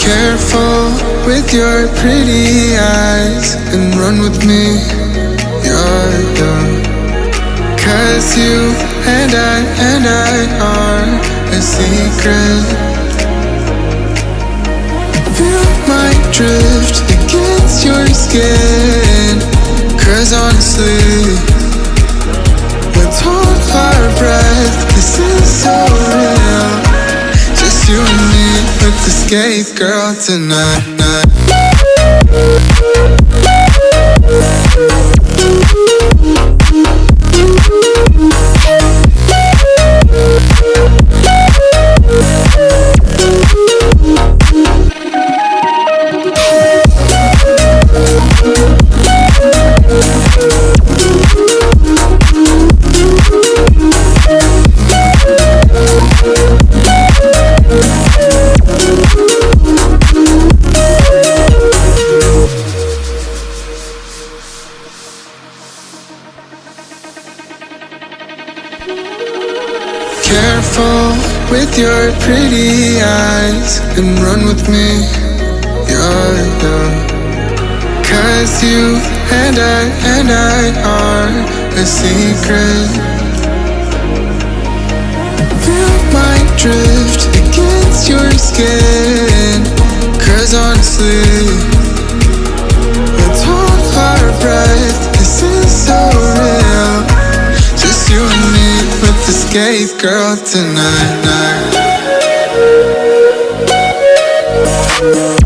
Careful with your pretty eyes and run with me. You're young. Cause you and I and I are a secret. Feel my drift against your skin. Cause honestly, let's hold our breath. This is so real. Just you and me skate girl tonight. Careful with your pretty eyes and run with me. You're young. Cause you and I and I are a secret. Feel my drift against your skin. Cause honestly, girl tonight. Night.